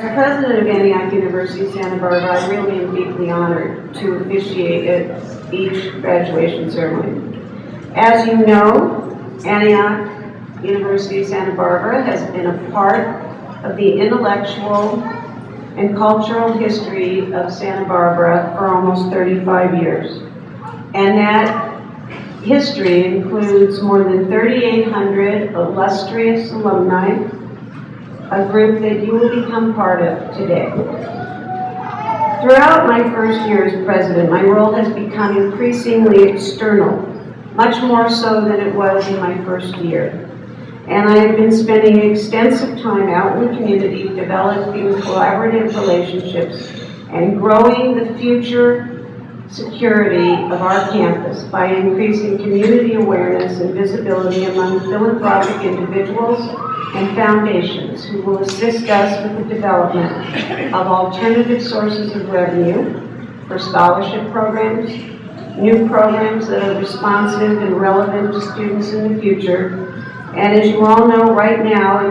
As president of Antioch University Santa Barbara, I really am deeply honored to officiate at each graduation ceremony. As you know, Antioch University Santa Barbara has been a part of the intellectual and cultural history of Santa Barbara for almost 35 years. And that history includes more than 3,800 illustrious alumni, a group that you will become part of today. Throughout my first year as president, my role has become increasingly external, much more so than it was in my first year. And I have been spending extensive time out in the community developing collaborative relationships and growing the future security of our campus by increasing community awareness and visibility among philanthropic individuals and foundations who will assist us with the development of alternative sources of revenue for scholarship programs, new programs that are responsive and relevant to students in the future, and as you all know, right now,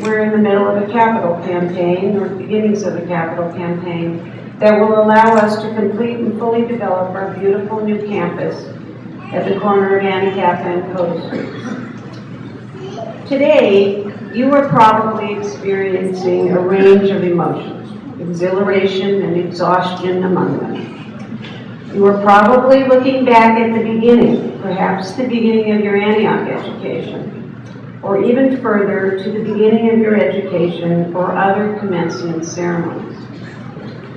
we're in the middle of a capital campaign, or beginnings of a capital campaign, that will allow us to complete and fully develop our beautiful new campus at the corner of Anacapa and Cota Streets. Today, you are probably experiencing a range of emotions, exhilaration and exhaustion among them. You are probably looking back at the beginning, perhaps the beginning of your Antioch education, or even further to the beginning of your education or other commencement ceremonies.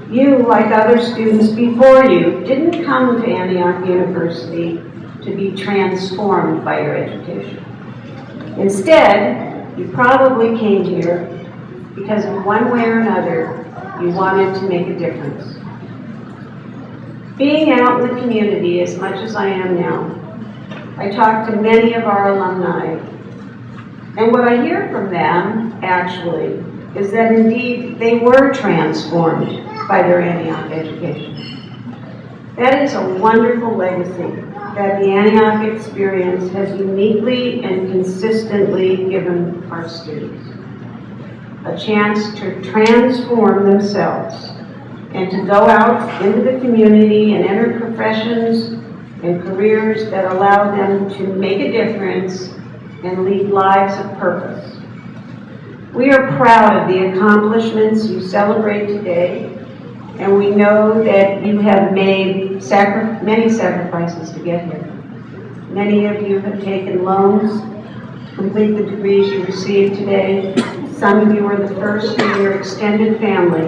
You, like other students before you, didn't come to Antioch University to be transformed by your education. Instead, you probably came here because in one way or another, you wanted to make a difference. Being out in the community as much as I am now, I talk to many of our alumni, and what I hear from them, actually, is that indeed they were transformed by their Antioch education. That is a wonderful legacy that the Antioch experience has uniquely and consistently given our students. A chance to transform themselves and to go out into the community and enter professions and careers that allow them to make a difference and lead lives of purpose. We are proud of the accomplishments you celebrate today, and we know that you have made sacri many sacrifices to get here. Many of you have taken loans complete the degrees you received today. Some of you are the first in your extended family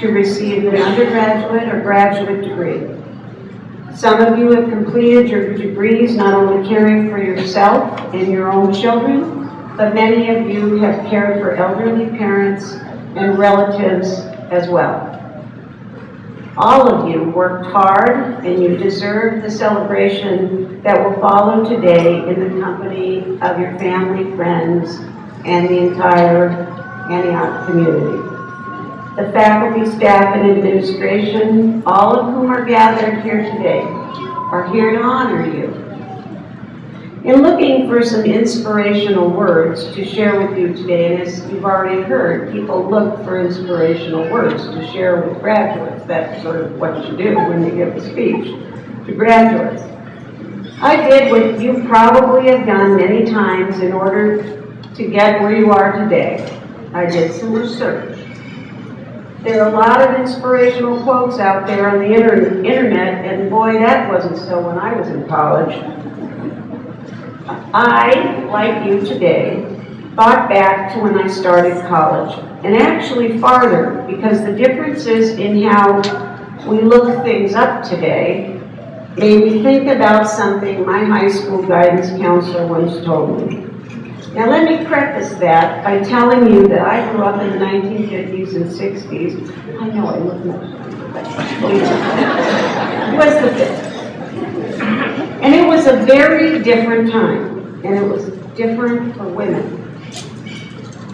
to receive an undergraduate or graduate degree. Some of you have completed your degrees not only caring for yourself and your own children, but many of you have cared for elderly parents and relatives as well. All of you worked hard and you deserve the celebration that will follow today in the company of your family, friends, and the entire Antioch community. The faculty, staff, and administration, all of whom are gathered here today, are here to honor you in looking for some inspirational words to share with you today, and as you've already heard, people look for inspirational words to share with graduates. That's sort of what you do when you give a speech to graduates. I did what you probably have done many times in order to get where you are today. I did some research. There are a lot of inspirational quotes out there on the internet, and boy, that wasn't so when I was in college. I, like you today, thought back to when I started college, and actually farther, because the differences in how we look things up today made me think about something my high school guidance counselor once told me. Now let me preface that by telling you that I grew up in the 1950s and 60s. I know I look much it was the 50s. And it was a very different time and it was different for women.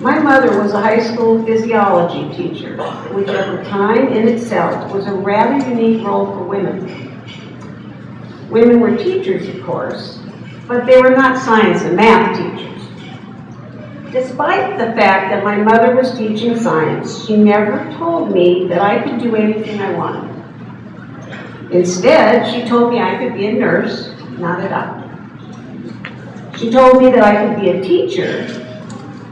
My mother was a high school physiology teacher, which at the time in itself was a rather unique role for women. Women were teachers, of course, but they were not science and math teachers. Despite the fact that my mother was teaching science, she never told me that I could do anything I wanted. Instead, she told me I could be a nurse, not a doctor. She told me that I could be a teacher,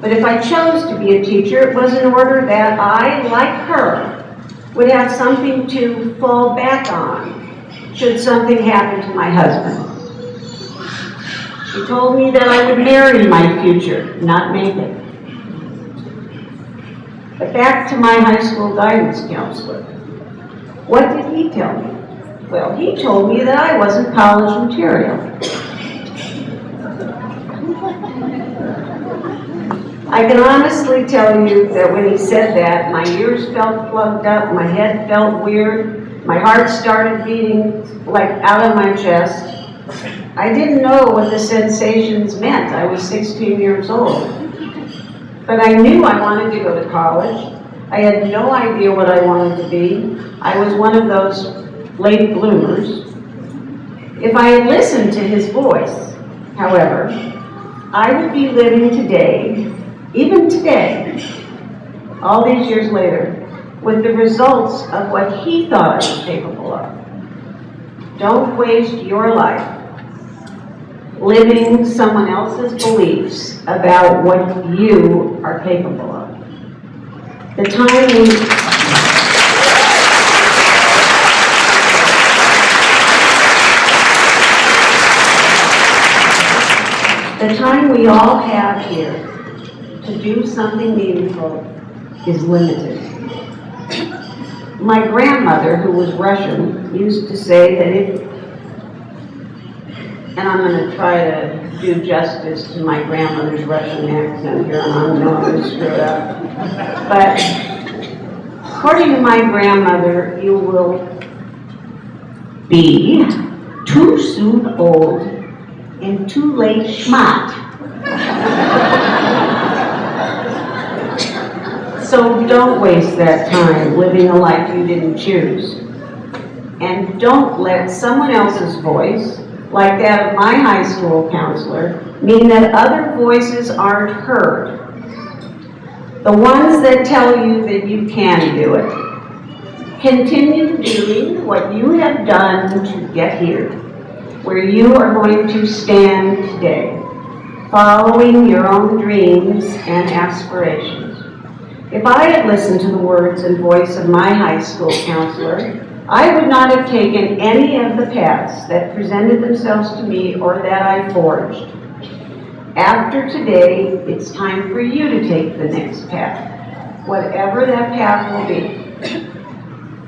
but if I chose to be a teacher, it was in order that I, like her, would have something to fall back on should something happen to my husband. She told me that I would marry my future, not make it. But back to my high school guidance counselor. What did he tell me? Well, he told me that I wasn't college material. I can honestly tell you that when he said that, my ears felt plugged up, my head felt weird, my heart started beating like out of my chest. I didn't know what the sensations meant. I was 16 years old. But I knew I wanted to go to college. I had no idea what I wanted to be. I was one of those late bloomers. If I had listened to his voice, however, I would be living today, even today, all these years later, with the results of what he thought I was capable of. Don't waste your life living someone else's beliefs about what you are capable of. The time The time we all have here to do something meaningful is limited. My grandmother, who was Russian, used to say that if, and I'm gonna try to do justice to my grandmother's Russian accent here, and I'm gonna screw it up. But according to my grandmother, you will be too soon old and too late schmat. So don't waste that time living a life you didn't choose. And don't let someone else's voice, like that of my high school counselor, mean that other voices aren't heard. The ones that tell you that you can do it. Continue doing what you have done to get here, where you are going to stand today, following your own dreams and aspirations. If I had listened to the words and voice of my high school counselor, I would not have taken any of the paths that presented themselves to me or that I forged. After today, it's time for you to take the next path, whatever that path will be.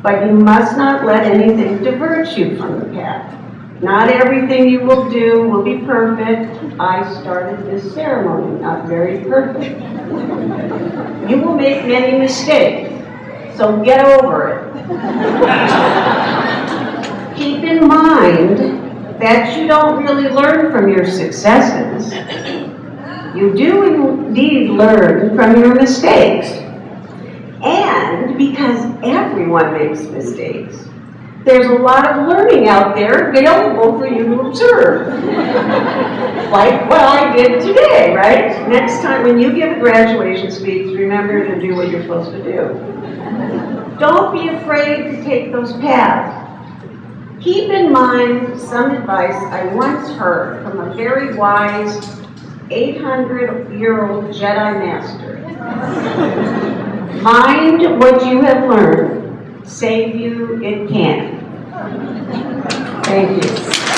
But you must not let anything divert you from the path. Not everything you will do will be perfect. I started this ceremony not very perfect. You will make many mistakes, so get over it. Keep in mind that you don't really learn from your successes. You do indeed learn from your mistakes. And because everyone makes mistakes, there's a lot of learning out there available for you to observe. Like what I did today, right? Next time when you give a graduation speech, remember to do what you're supposed to do. Don't be afraid to take those paths. Keep in mind some advice I once heard from a very wise 800-year-old Jedi Master. Mind what you have learned, save you it can. Thank you.